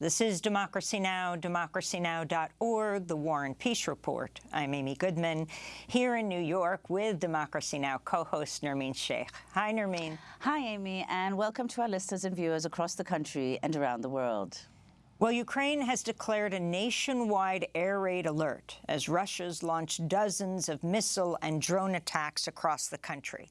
This is Democracy Now!, democracynow.org, The War and Peace Report. I'm Amy Goodman, here in New York with Democracy Now! co-host Nermeen Sheikh. Hi, Nermeen. Hi, Amy, and welcome to our listeners and viewers across the country and around the world. Well, Ukraine has declared a nationwide air raid alert as Russia's launched dozens of missile and drone attacks across the country.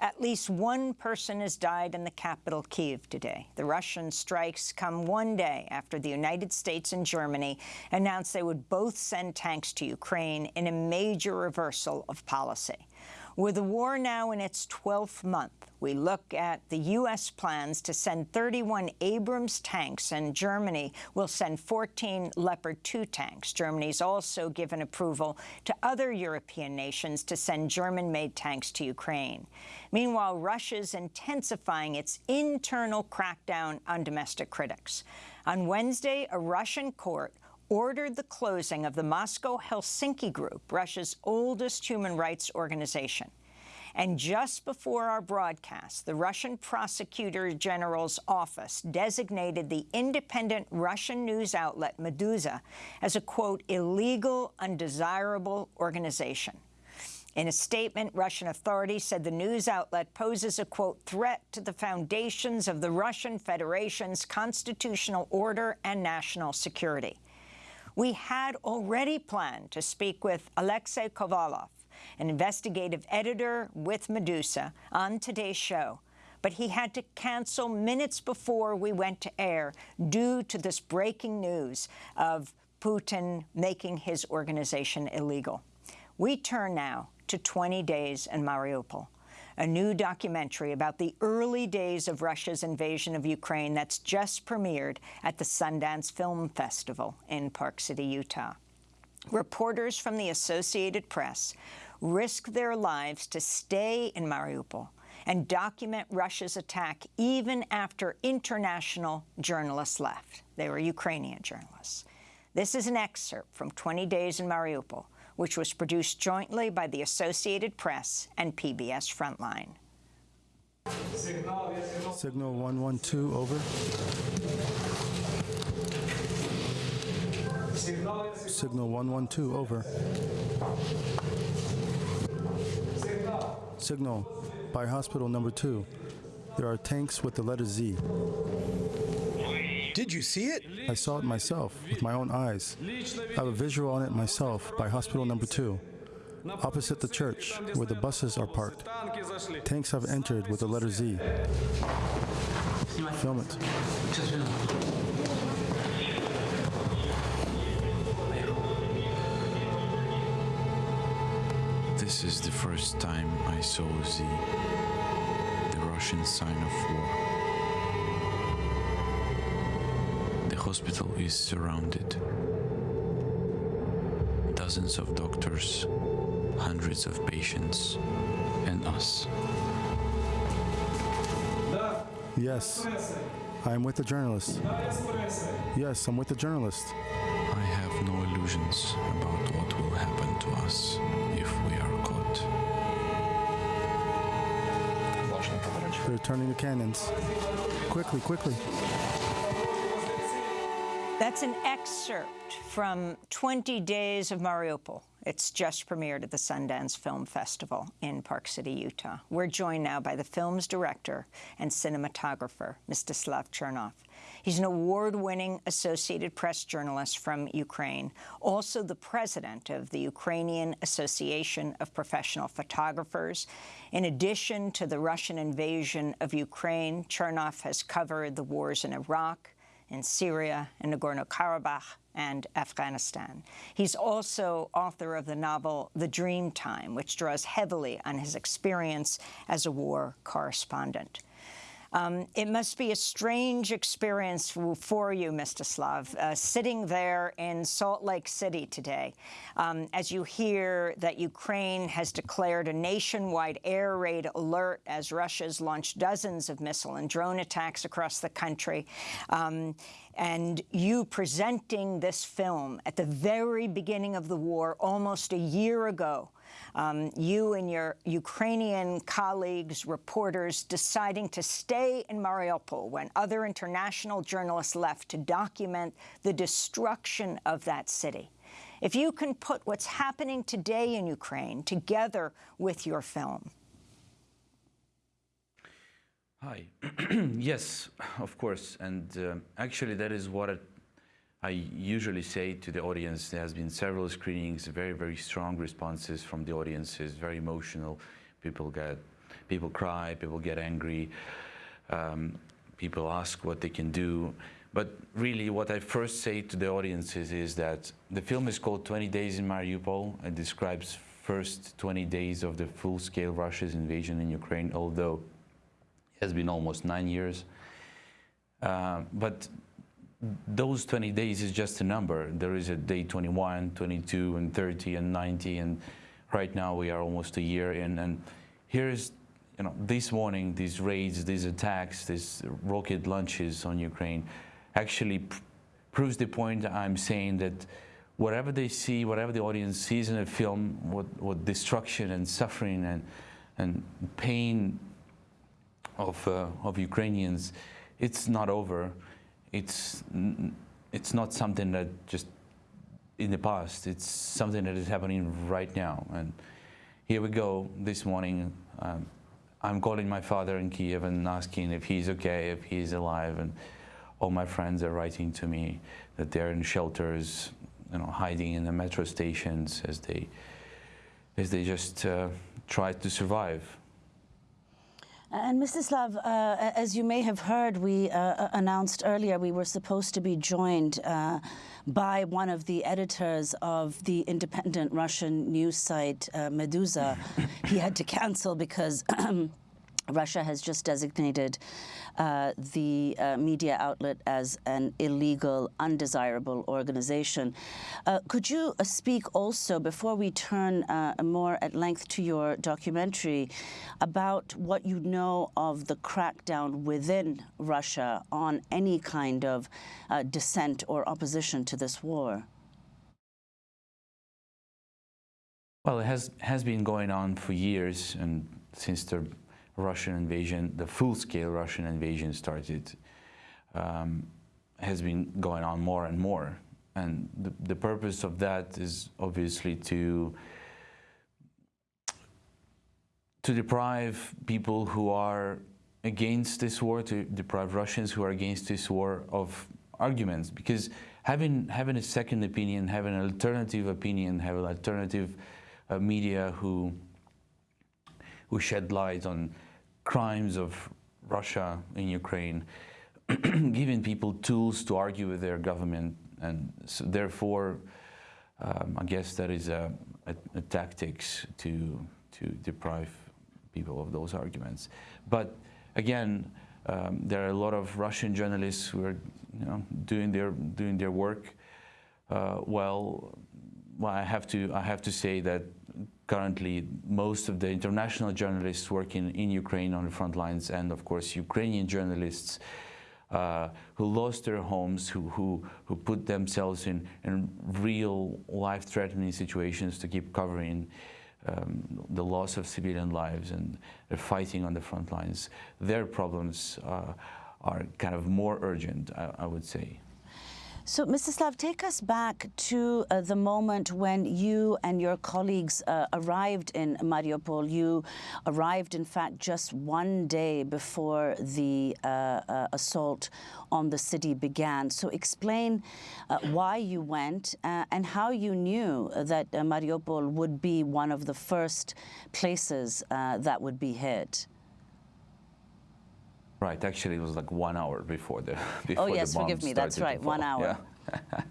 At least one person has died in the capital, Kyiv, today. The Russian strikes come one day after the United States and Germany announced they would both send tanks to Ukraine in a major reversal of policy. With the war now in its 12th month, we look at the U.S. plans to send 31 Abrams tanks, and Germany will send 14 Leopard 2 tanks. Germany's also given approval to other European nations to send German-made tanks to Ukraine. Meanwhile, Russia's intensifying its internal crackdown on domestic critics. On Wednesday, a Russian court ordered the closing of the Moscow-Helsinki Group, Russia's oldest human rights organization. And just before our broadcast, the Russian Prosecutor General's office designated the independent Russian news outlet Meduza as a, quote, illegal, undesirable organization. In a statement, Russian authorities said the news outlet poses a, quote, threat to the foundations of the Russian Federation's constitutional order and national security. We had already planned to speak with Alexei Kovalev, an investigative editor with Meduza, on today's show, but he had to cancel minutes before we went to air due to this breaking news of Putin making his organization illegal. We turn now to 20 days in Mariupol a new documentary about the early days of Russia's invasion of Ukraine that's just premiered at the Sundance Film Festival in Park City, Utah. Reporters from the Associated Press risk their lives to stay in Mariupol and document Russia's attack even after international journalists left. They were Ukrainian journalists. This is an excerpt from 20 Days in Mariupol, which was produced jointly by the Associated Press and PBS Frontline. Signal 112, over. Signal 112, over. Signal by hospital number 2. There are tanks with the letter Z. Did you see it? I saw it myself with my own eyes. I have a visual on it myself by hospital number two. Opposite the church, where the buses are parked, tanks have entered with the letter Z. Film it. This is the first time I saw Z, the Russian sign of war. Hospital is surrounded. Dozens of doctors, hundreds of patients, and us. Yes, I am with the journalist. Yes, I'm with the journalist. I have no illusions about what will happen to us if we are caught. They're turning the cannons. Quickly, quickly. An excerpt from 20 Days of Mariupol. It's just premiered at the Sundance Film Festival in Park City, Utah. We're joined now by the film's director and cinematographer, Mstislav Chernov. He's an award-winning Associated Press journalist from Ukraine, also the president of the Ukrainian Association of Professional Photographers. In addition to the Russian invasion of Ukraine, Chernov has covered the wars in Iraq, in Syria, in Nagorno-Karabakh, and Afghanistan. He's also author of the novel The Dream Time, which draws heavily on his experience as a war correspondent. Um, it must be a strange experience for you, Mstislav, uh, sitting there in Salt Lake City today, um, as you hear that Ukraine has declared a nationwide air raid alert as Russia's launched dozens of missile and drone attacks across the country. Um, and you presenting this film at the very beginning of the war almost a year ago Um, you and your Ukrainian colleagues, reporters, deciding to stay in Mariupol when other international journalists left to document the destruction of that city. If you can put what's happening today in Ukraine together with your film. Hi. yes, of course. And uh, actually, that is what I usually say to the audience. There has been several screenings, very, very strong responses from the audiences, very emotional. People get, people cry, people get angry. Um, people ask what they can do. But really, what I first say to the audiences is that the film is called 20 Days in Mariupol. It describes first 20 days of the full-scale Russia's invasion in Ukraine, although has been almost nine years. Uh, but those 20 days is just a number. There is a day 21, 22, and 30, and 90, and right now we are almost a year in. And here's, you know, this morning, these raids, these attacks, these rocket launches on Ukraine actually pr proves the point I'm saying that whatever they see, whatever the audience sees in a film, what, what destruction and suffering and, and pain of, uh, of Ukrainians, it's not over. It's, it's not something that just in the past. It's something that is happening right now. And here we go this morning. Um, I'm calling my father in Kiev and asking if he's okay, if he's alive. And all my friends are writing to me that they're in shelters, you know, hiding in the metro stations as they, as they just uh, try to survive. And Mstislav, uh, as you may have heard, we uh, announced earlier we were supposed to be joined uh, by one of the editors of the independent Russian news site uh, Meduza. he had to cancel because Russia has just designated uh, the uh, media outlet as an illegal, undesirable organization. Uh, could you uh, speak also, before we turn more at length to your documentary, about what you know of the crackdown within Russia on any kind of dissent or opposition to this war? Well, it has, has been going on for years, and since the Russian invasion, the full-scale Russian invasion started, um, has been going on more and more. And the, the purpose of that is obviously to to deprive people who are against this war, to deprive Russians who are against this war of arguments. Because having having a second opinion, having an alternative opinion, having an alternative uh, media who who shed light on crimes of Russia in Ukraine, giving people tools to argue with their government, and so therefore, um, I guess that is a, a, a, tactics to to deprive people of those arguments. But again, um, there are a lot of Russian journalists who are, you know, doing their doing their work uh, well. Well, I have to I have to say that currently most of the international journalists working in Ukraine on the front lines and of course Ukrainian journalists uh, who lost their homes, who, who, who put themselves in, in real life-threatening situations to keep covering um, the loss of civilian lives and they're fighting on the front lines. Their problems uh, are kind of more urgent, I, I would say. So, Mstislav, take us back to uh, the moment when you and your colleagues uh, arrived in Mariupol. You arrived, in fact, just one day before the uh, uh assault on the city began. So, explain uh, why you went uh, and how you knew that Mariupol would be one of the first places that would be hit. Right, actually, it was like one hour before the before Oh yes, the bomb forgive me. That's right, one hour. Yeah.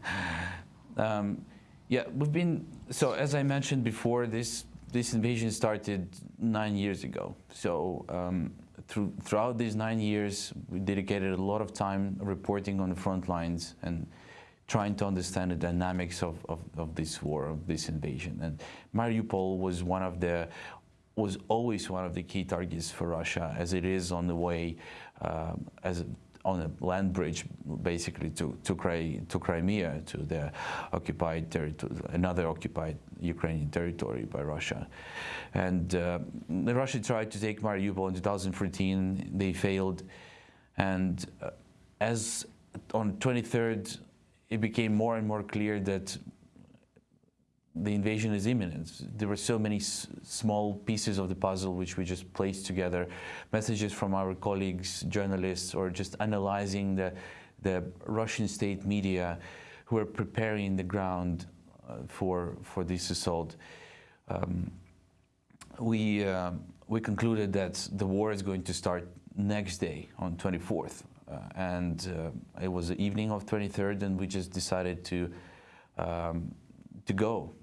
um, yeah, we've been so as I mentioned before, this this invasion started nine years ago. So um, through, throughout these nine years, we dedicated a lot of time reporting on the front lines and trying to understand the dynamics of, of, of this war, of this invasion. And Mariupol was one of the was always one of the key targets for Russia, as it is on the way, um, as on a land bridge, basically to to, to Crimea, to the occupied territory, another occupied Ukrainian territory by Russia. And uh, Russia tried to take Mariupol in 2014. They failed, and uh, as on 23rd, it became more and more clear that the invasion is imminent. There were so many small pieces of the puzzle which we just placed together, messages from our colleagues, journalists, or just analyzing the, the Russian state media who are preparing the ground uh, for, for this assault. Um, we, uh, we concluded that the war is going to start next day on 24th. Uh, and uh, it was the evening of 23rd, and we just decided to um, to go,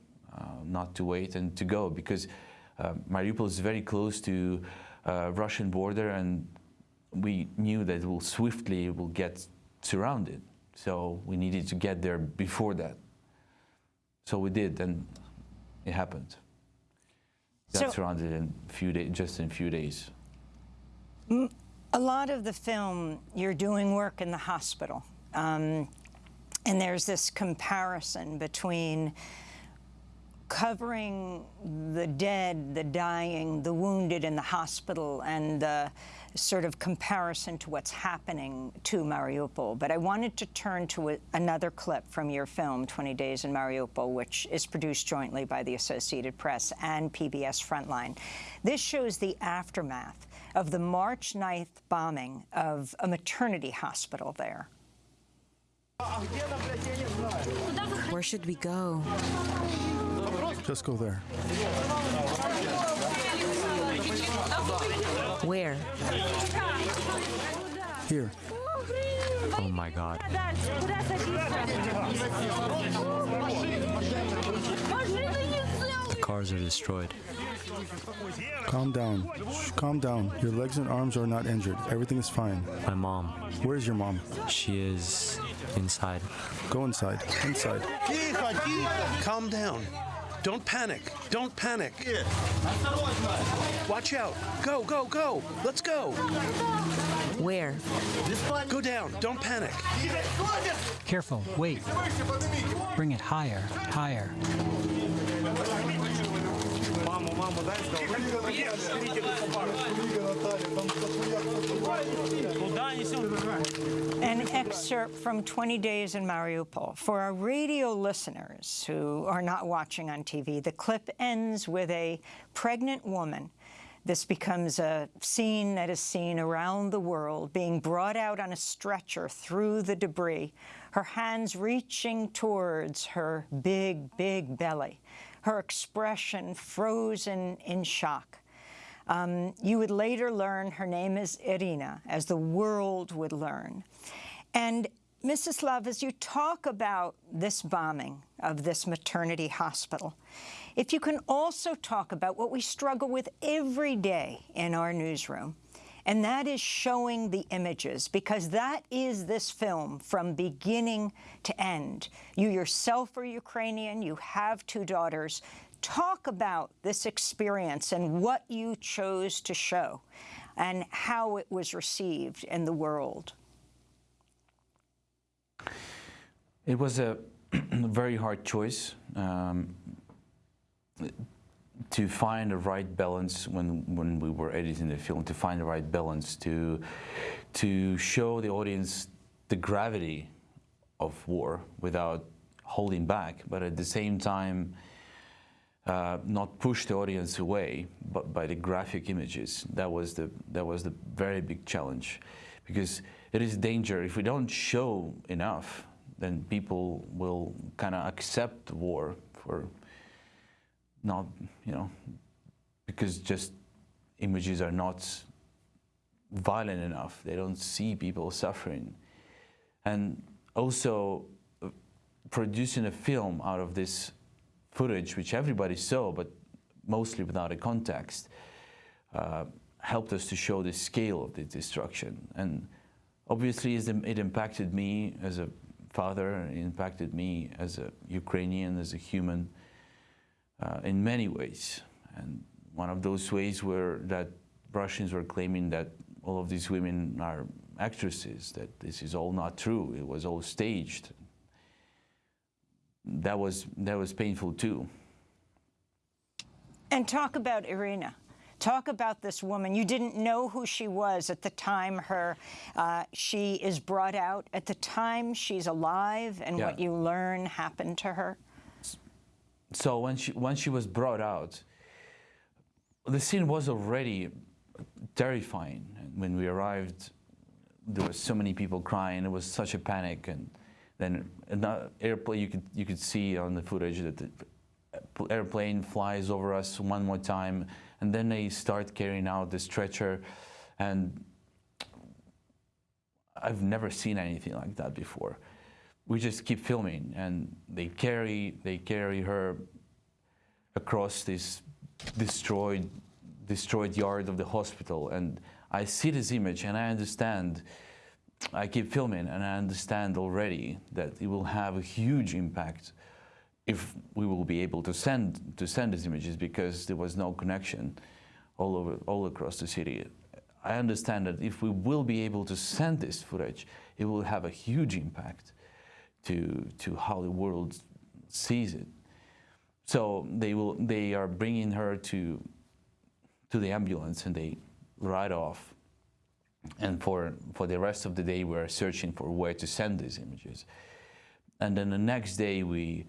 not to wait, and to go because uh, Mariupol is very close to uh, Russian border, and we knew that it will swiftly will get surrounded. So we needed to get there before that. So we did, and it happened. Got So- surrounded in a few days, just in a few days. A lot of the film, you're doing work in the hospital. Um, and there's this comparison between covering the dead, the dying, the wounded in the hospital, and the sort of comparison to what's happening to Mariupol. But I wanted to turn to a, another clip from your film, 20 Days in Mariupol, which is produced jointly by the Associated Press and PBS Frontline. This shows the aftermath of the March 9th bombing of a maternity hospital there. Where should we go? Just go there. Where? Here. Oh my god. The cars are destroyed. Calm down. Shh, calm down. Your legs and arms are not injured. Everything is fine. My mom, Where's your mom? she is inside. Go inside. Inside. Calm down. Don't panic. Don't panic. Watch out. Go, go, go. Let's go. Where? Go down. Don't panic. Careful, wait. Bring it higher, higher. An excerpt from 20 Days in Mariupol. For our radio listeners who are not watching on TV, the clip ends with a pregnant woman. This becomes a scene that is seen around the world, being brought out on a stretcher through the debris, her hands reaching towards her big, big belly, her expression frozen in shock. Um, you would later learn her name is Irina, as the world would learn. And Mstislav, as you talk about this bombing of this maternity hospital, if you can also talk about what we struggle with every day in our newsroom, and that is showing the images, because that is this film from beginning to end. You yourself are Ukrainian, you have two daughters. Talk about this experience and what you chose to show and how it was received in the world. It was a very hard choice um, to find the right balance when, when we were editing the film, to find the right balance to, to show the audience the gravity of war without holding back, but at the same time, uh, not push the audience away but by the graphic images. That was the that was the very big challenge, because it is danger if we don't show enough, then people will kind of accept war for not you know because just images are not violent enough. They don't see people suffering, and also uh, producing a film out of this footage, which everybody saw, but mostly without a context, uh, helped us to show the scale of the destruction. And obviously, it impacted me as a father, it impacted me as a Ukrainian, as a human, uh, in many ways. And one of those ways were that Russians were claiming that all of these women are actresses that this is all not true. It was all staged. That was that was painful too. And talk about Irina. Talk about this woman. You didn't know who she was at the time her uh, she is brought out. At the time she's alive, and Yeah. what you learn happened to her. So when she when she was brought out, the scene was already terrifying. When we arrived, there were so many people crying. It was such a panic, and then an airplane. You could you could see on the footage that the airplane flies over us one more time, and then they start carrying out the stretcher, and I've never seen anything like that before. We just keep filming, and they carry they carry her across this destroyed destroyed yard of the hospital, and I see this image, and I understand. I keep filming, and I understand already that it will have a huge impact if we will be able to send to send these images because there was no connection all over all across the city. I understand that if we will be able to send this footage, it will have a huge impact to to how the world sees it. So they will they are bringing her to to the ambulance and they ride off. And for for the rest of the day, we are searching for where to send these images. And then the next day, we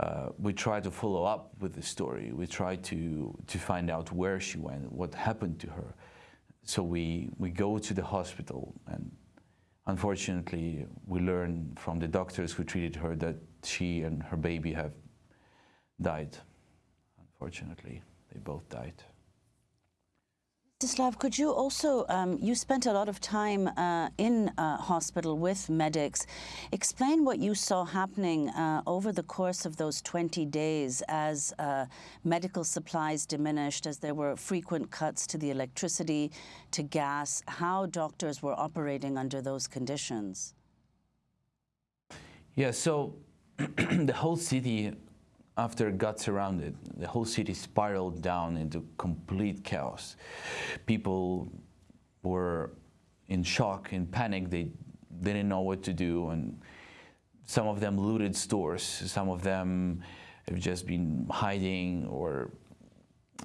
uh, we try to follow up with the story. We try to to find out where she went, what happened to her. So we we go to the hospital, and unfortunately, we learn from the doctors who treated her that she and her baby have died. Unfortunately, they both died. Mstislav, could you also, um, you spent a lot of time uh, in uh, hospital with medics. Explain what you saw happening uh, over the course of those 20 days as uh, medical supplies diminished, as there were frequent cuts to the electricity, to gas, how doctors were operating under those conditions. Yeah, so the whole city, after it got surrounded, the whole city spiraled down into complete chaos. People were in shock, in panic. They didn't know what to do, and some of them looted stores. Some of them have just been hiding, or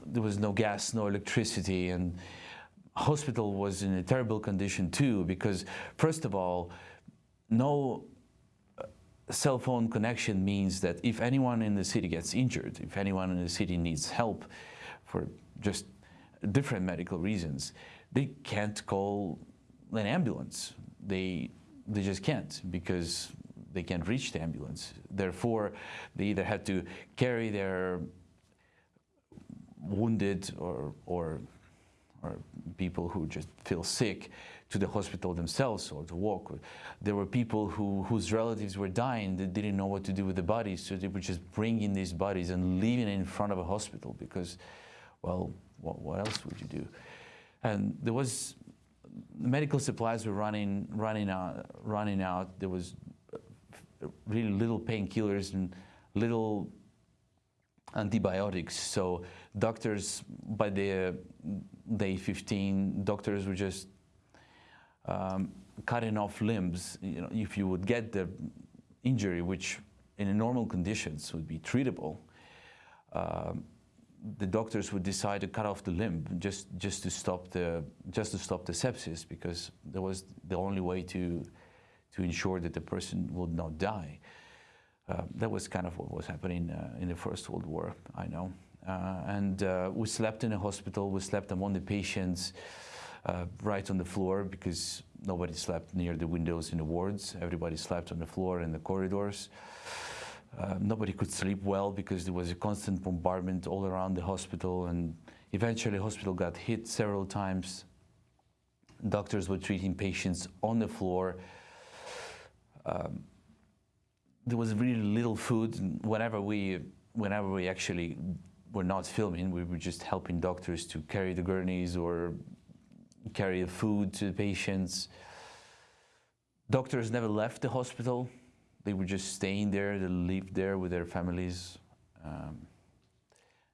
there was no gas, no electricity, and hospital was in a terrible condition too. Because first of all, no cell phone connection means that if anyone in the city gets injured, if anyone in the city needs help for just different medical reasons, they can't call an ambulance. They, they just can't because they can't reach the ambulance. Therefore, they either had to carry their wounded or, or, or people who just feel sick to the hospital themselves or to walk. There were people who, whose relatives were dying that didn't know what to do with the bodies, so they would just bring in these bodies and leaving it in front of a hospital because, well, what, what else would you do? And there was medical supplies were running, running out, running out. There was uh, really little painkillers and little antibiotics. So doctors, by the day 15, doctors were just um, cutting off limbs. You know, if you would get the injury, which in normal conditions would be treatable, um, the doctors would decide to cut off the limb just just to stop the just to stop the sepsis because that was the only way to to ensure that the person would not die. Uh, that was kind of what was happening uh, in the First World War, I know. Uh, and uh, we slept in a hospital, we slept among the patients uh, right on the floor because nobody slept near the windows in the wards. Everybody slept on the floor in the corridors. Uh, nobody could sleep well because there was a constant bombardment all around the hospital and eventually hospital got hit several times. Doctors were treating patients on the floor. Um, there was really little food. Whenever we, whenever we actually were not filming, we were just helping doctors to carry the gurneys or carry food to the patients. Doctors never left the hospital. They were just staying there. They lived there with their families. Um,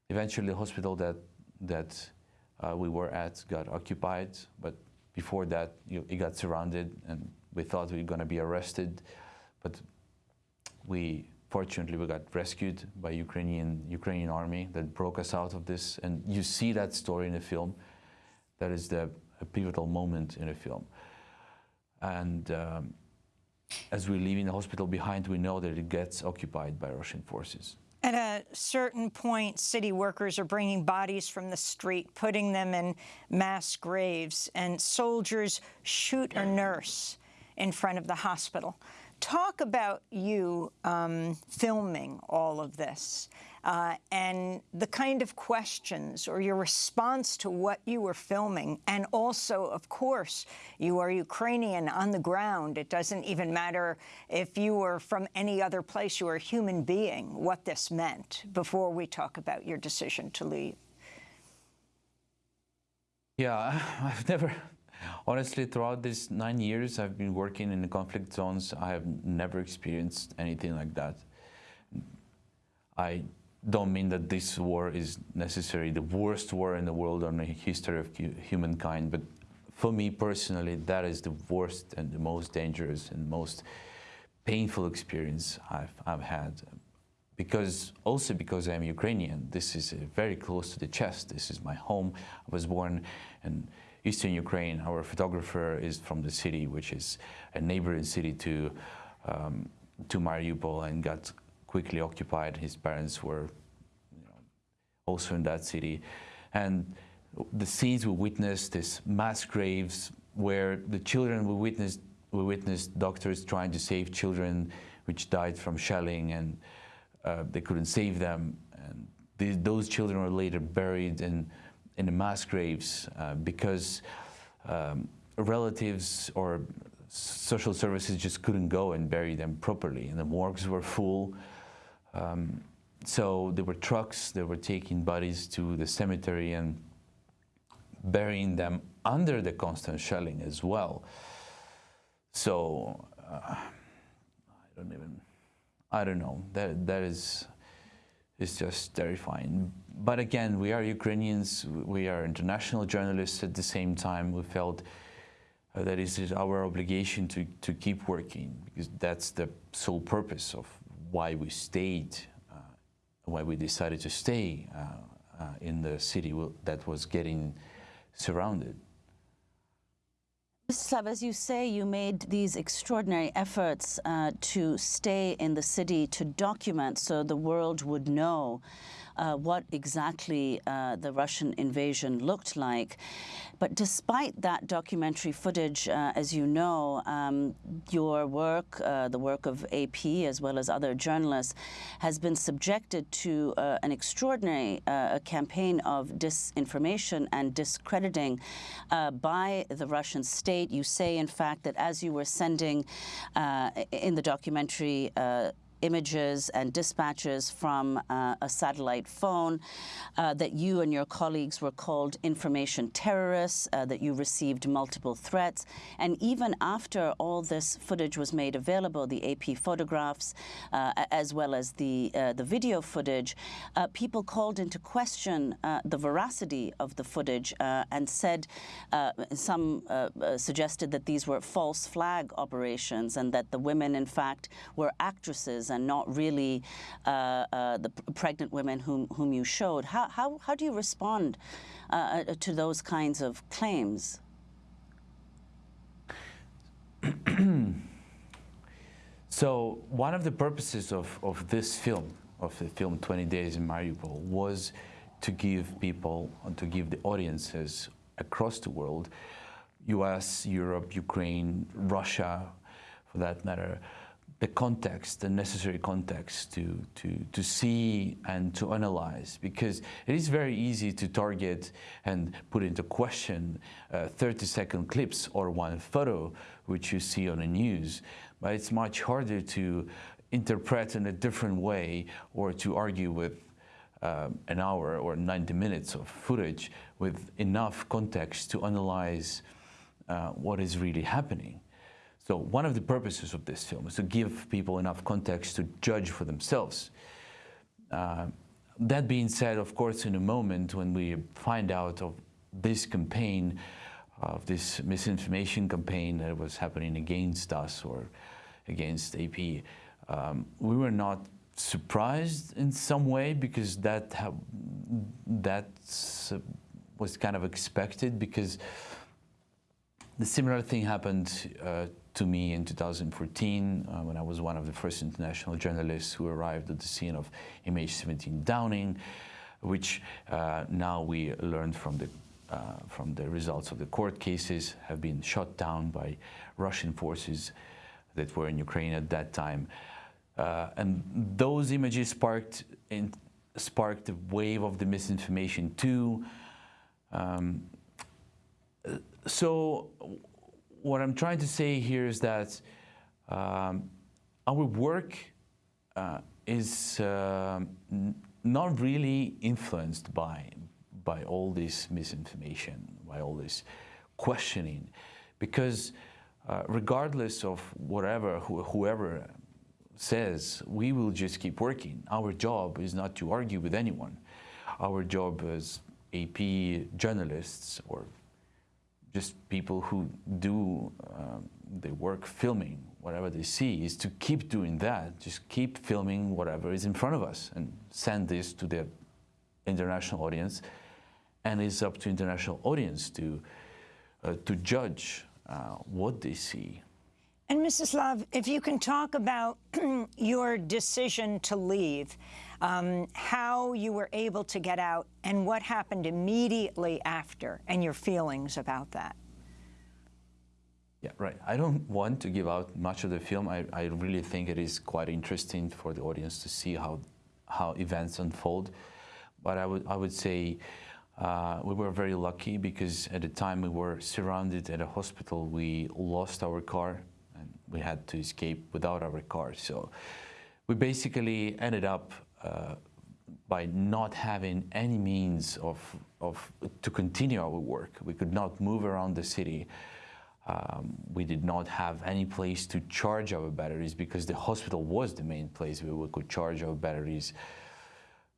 eventually, the hospital that that uh, we were at got occupied, but before that, you, it got surrounded, and we thought we were going to be arrested, but we fortunately we got rescued by Ukrainian Ukrainian army that broke us out of this. And you see that story in the film. That is the a pivotal moment in the film. And um, as we're leaving the hospital behind, we know that it gets occupied by Russian forces. At a certain point, city workers are bringing bodies from the street, putting them in mass graves, and soldiers shoot a nurse in front of the hospital. Talk about you um, filming all of this uh, and the kind of questions or your response to what you were filming. And also, of course, you are Ukrainian on the ground. It doesn't even matter if you were from any other place. You are a human being, what this meant before we talk about your decision to leave. Yeah, I've never Honestly, throughout these nine years I've been working in the conflict zones, I have never experienced anything like that. I don't mean that this war is necessarily the worst war in the world or in the history of humankind, but for me personally, that is the worst and the most dangerous and most painful experience I've, I've had. Because also because I'm Ukrainian, this is very close to the chest. This is my home. I was born in eastern Ukraine. Our photographer is from the city, which is a neighboring city to, um, to Mariupol and got quickly occupied. His parents were you know, also in that city. And the scenes we witnessed, these mass graves where the children we witnessed, we witnessed doctors trying to save children which died from shelling and uh, they couldn't save them. And those children were later buried in in the mass graves uh, because um, relatives or social services just couldn't go and bury them properly, and the morgues were full. Um, so there were trucks that were taking bodies to the cemetery and burying them under the constant shelling as well. So uh, I don't even, I don't know. That that is is just terrifying. But again, we are Ukrainians, we are international journalists at the same time. We felt uh, that it is our obligation to, to keep working because that's the sole purpose of why we stayed, uh, why we decided to stay uh, uh in the city that was getting surrounded. Mstislav, as you say, you made these extraordinary efforts uh, to stay in the city to document so the world would know uh, what exactly uh, the Russian invasion looked like. But despite that documentary footage, uh, as you know, um, your work, uh, the work of AP as well as other journalists, has been subjected to uh, an extraordinary campaign of disinformation and discrediting by the Russian state. You say, in fact, that as you were sending in the documentary images and dispatches from uh, a satellite phone, uh, that you and your colleagues were called information terrorists, uh, that you received multiple threats. And even after all this footage was made available, the AP photographs, uh, as well as the, uh, the video footage, uh, people called into question the veracity of the footage and said, some suggested that these were false flag operations and that the women, in fact, were actresses and not really uh, uh, the pregnant women whom, whom you showed. How, how, how do you respond uh, uh to those kinds of claims? so one of the purposes of, of this film, of the film 20 Days in Mariupol, was to give people, to give the audiences across the world, US, Europe, Ukraine, Russia, for that matter, the context, the necessary context to, to, to see and to analyze because it is very easy to target and put into question uh, 30 second clips or one photo which you see on the news, but it's much harder to interpret in a different way or to argue with uh, an hour or 90 minutes of footage with enough context to analyze uh, what is really happening. So one of the purposes of this film is to give people enough context to judge for themselves. Uh, that being said, of course, in a moment when we find out of this campaign, of this misinformation campaign that was happening against us or against AP. Um, we were not surprised in some way because that that was kind of expected because the similar thing happened uh, to me in 2014 uh, when I was one of the first international journalists who arrived at the scene of MH17 Downing, which uh, now we learned from the uh, from the results of the court cases have been shot down by Russian forces that were in Ukraine at that time. Uh, and those images sparked, in, sparked a wave of the misinformation too. Um, so what I'm trying to say here is that um, our work uh, is uh, not really influenced by, by all this misinformation, by all this questioning, because uh, regardless of whatever, wh whoever says, we will just keep working. Our job is not to argue with anyone. Our job as AP journalists or just people who do um, the work filming whatever they see is to keep doing that, just keep filming whatever is in front of us and send this to the international audience. And it's up to international audience to, uh, to judge uh, what they see. And Mstislav, if you can talk about your decision to leave, um, how you were able to get out and what happened immediately after and your feelings about that. Yeah, right. I don't want to give out much of the film. I, I really think it is quite interesting for the audience to see how, how events unfold. But I would, I would say uh, we were very lucky because at the time we were surrounded at a hospital. We lost our car we had to escape without our car. So we basically ended up uh, by not having any means of, of to continue our work. We could not move around the city. Um, we did not have any place to charge our batteries because the hospital was the main place where we could charge our batteries.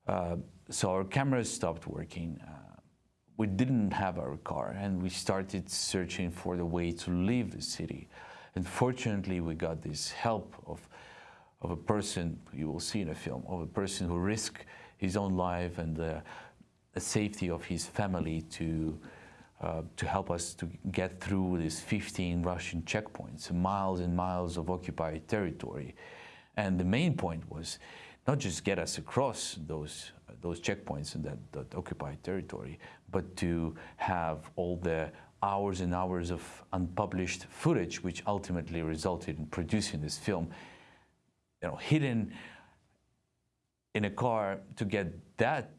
Uh, so our cameras stopped working. Uh, we didn't have our car and we started searching for the way to leave the city. And fortunately, we got this help of, of a person, you will see in a film, of a person who risked his own life and the, the safety of his family to uh, to help us to get through these 15 Russian checkpoints, miles and miles of occupied territory. And the main point was not just get us across those, those checkpoints in that, that occupied territory, but to have all the hours and hours of unpublished footage, which ultimately resulted in producing this film, you know, hidden in a car to get that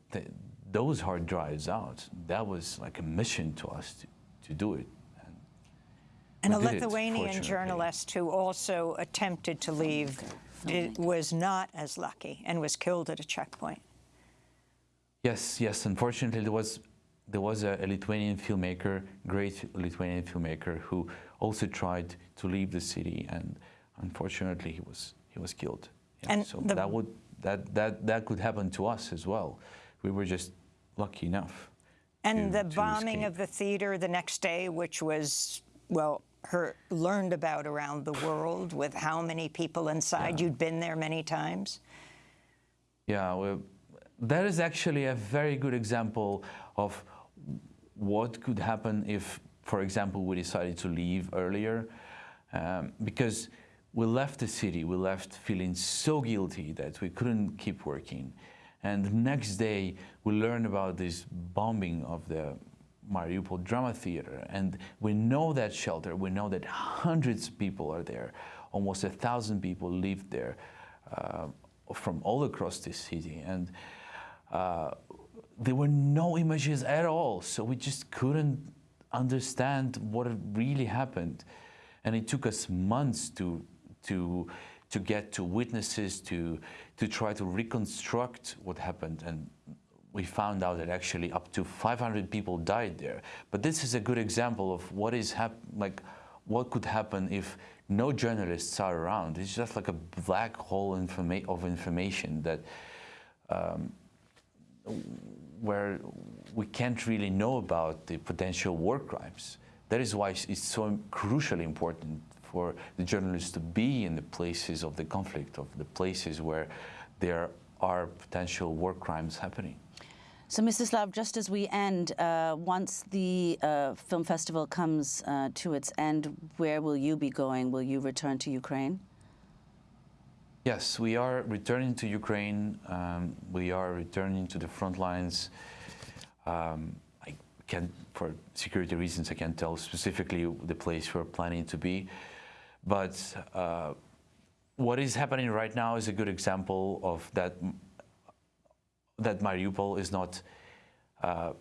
those hard drives out. That was like a mission to us to, to do it. And, and a Lithuanian it, journalist who also attempted to leave did, was not as lucky and was killed at a checkpoint. Yes, yes. Unfortunately, there was there was a, a, Lithuanian filmmaker, great Lithuanian filmmaker, who also tried to leave the city, and unfortunately, he was he was killed. Yeah, and so that would that that that could happen to us as well. We were just lucky enough. And to, the bombing of the theater the next day, which was, well, her learned about around the world with how many people inside. Yeah. You'd been there many times. Yeah, well, that is actually a very good example of what could happen if, for example, we decided to leave earlier. Um, because we left the city, we left feeling so guilty that we couldn't keep working. And the next day, we learn about this bombing of the Mariupol Drama Theater. And we know that shelter. We know that hundreds of people are there. Almost a thousand people live there uh, from all across the city. And uh, there were no images at all. So we just couldn't understand what really happened. And it took us months to, to to get to witnesses, to, to try to reconstruct what happened. And we found out that actually up to 500 people died there. But this is a good example of what is like what could happen if no journalists are around. It's just like a black hole informa of information that um, where we can't really know about the potential war crimes. That is why it's so crucially important for the journalists to be in the places of the conflict, of the places where there are potential war crimes happening. So, Mstislav, just as we end, uh, once the uh, film festival comes uh, to its end, where will you be going? Will you return to Ukraine? Yes, we are returning to Ukraine. Um, we are returning to the front lines. Um, I can, for security reasons, I can't tell specifically the place we're planning to be. But uh, what is happening right now is a good example of that. That Mariupol is not uh,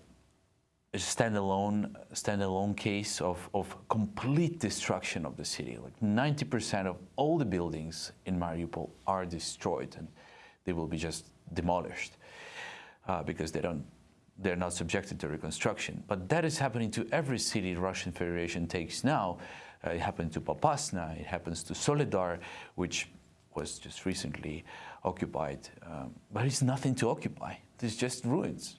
a standalone standalone case of, of complete destruction of the city. Like 90% of all the buildings in Mariupol are destroyed, and they will be just demolished uh, because they don't they're not subjected to reconstruction. But that is happening to every city the Russian Federation takes now. Uh, it happened to Popasna, it happens to Soledar, which was just recently occupied. Um, but it's nothing to occupy, it's just ruins.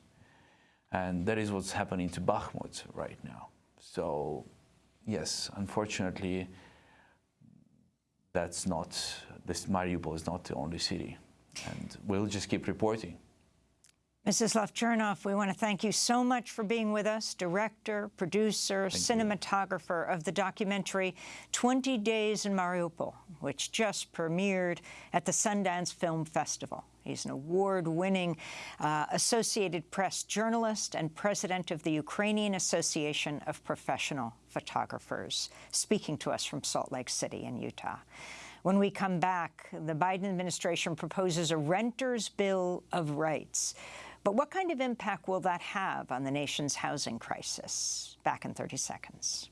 And that is what's happening to Bakhmut right now. So, yes, unfortunately, that's not, this Mariupol is not the only city. And we'll just keep reporting. Mstislav Chernov, we want to thank you so much for being with us, director, producer, Thank cinematographer of the documentary 20 Days in Mariupol, which just premiered at the Sundance Film Festival. He's an award-winning uh, Associated Press journalist and president of the Ukrainian Association of Professional Photographers, speaking to us from Salt Lake City in Utah. When we come back, the Biden administration proposes a renter's bill of rights. But what kind of impact will that have on the nation's housing crisis? Back in 30 seconds.